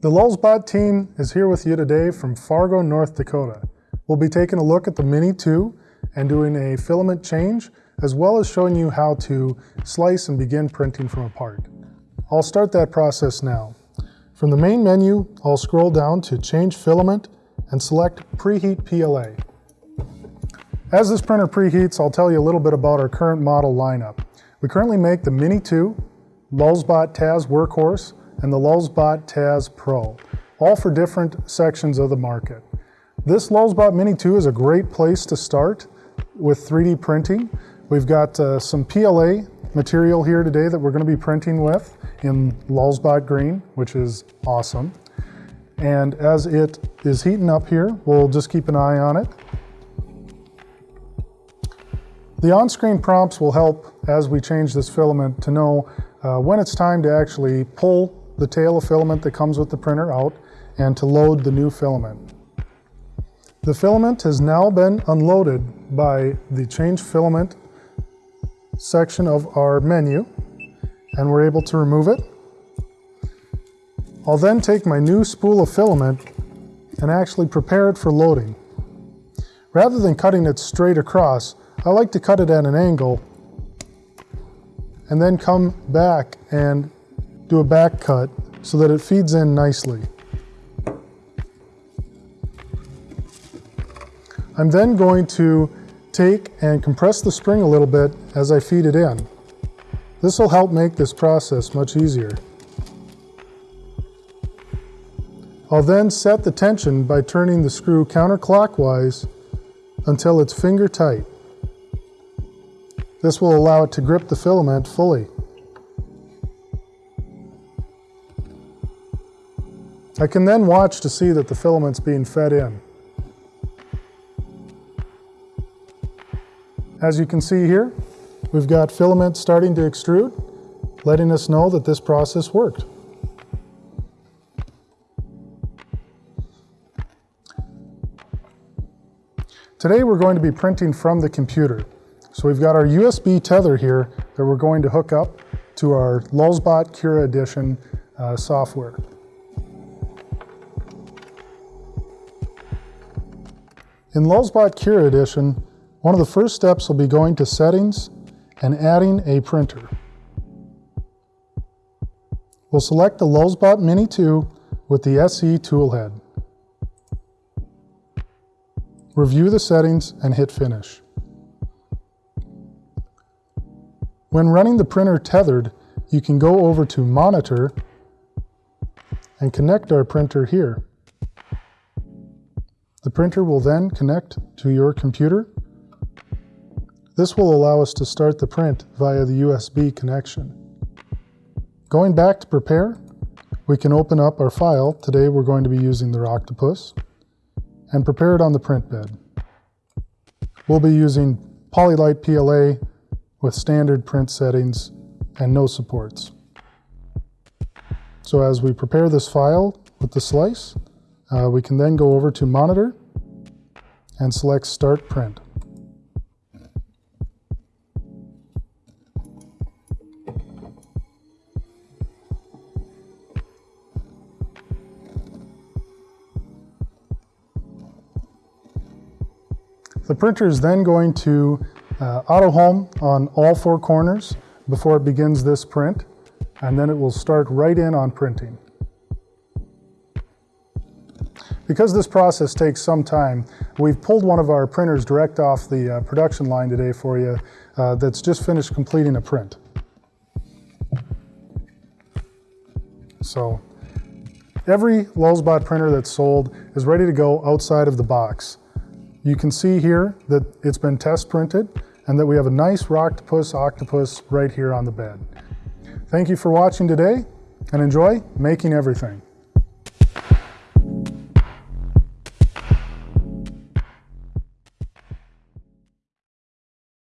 The Lulzbot team is here with you today from Fargo, North Dakota. We'll be taking a look at the Mini 2 and doing a filament change, as well as showing you how to slice and begin printing from a part. I'll start that process now. From the main menu, I'll scroll down to Change Filament and select Preheat PLA. As this printer preheats, I'll tell you a little bit about our current model lineup. We currently make the Mini 2, Lulzbot Taz Workhorse, and the Lulzbot Taz Pro, all for different sections of the market. This Lulzbot Mini 2 is a great place to start with 3D printing. We've got uh, some PLA material here today that we're going to be printing with in Lulzbot green, which is awesome. And as it is heating up here, we'll just keep an eye on it. The on-screen prompts will help as we change this filament to know uh, when it's time to actually pull the tail of filament that comes with the printer out and to load the new filament. The filament has now been unloaded by the change filament section of our menu and we're able to remove it. I'll then take my new spool of filament and actually prepare it for loading. Rather than cutting it straight across, I like to cut it at an angle and then come back and do a back cut so that it feeds in nicely. I'm then going to take and compress the spring a little bit as I feed it in. This will help make this process much easier. I'll then set the tension by turning the screw counterclockwise until it's finger tight. This will allow it to grip the filament fully. I can then watch to see that the filament's being fed in. As you can see here, we've got filament starting to extrude, letting us know that this process worked. Today we're going to be printing from the computer. So we've got our USB tether here that we're going to hook up to our Lulzbot Cura Edition uh, software. In Lulzbot Cura Edition, one of the first steps will be going to Settings and adding a printer. We'll select the Lulzbot Mini 2 with the SE toolhead. Review the settings and hit Finish. When running the printer tethered, you can go over to Monitor and connect our printer here. The printer will then connect to your computer. This will allow us to start the print via the USB connection. Going back to prepare, we can open up our file. Today we're going to be using the Octopus and prepare it on the print bed. We'll be using Polylite PLA with standard print settings and no supports. So as we prepare this file with the slice, uh, we can then go over to Monitor and select Start Print. The printer is then going to uh, auto home on all four corners before it begins this print, and then it will start right in on printing. Because this process takes some time, we've pulled one of our printers direct off the uh, production line today for you uh, that's just finished completing a print. So every Lulzbot printer that's sold is ready to go outside of the box. You can see here that it's been test printed and that we have a nice Rocktopus octopus right here on the bed. Thank you for watching today and enjoy making everything.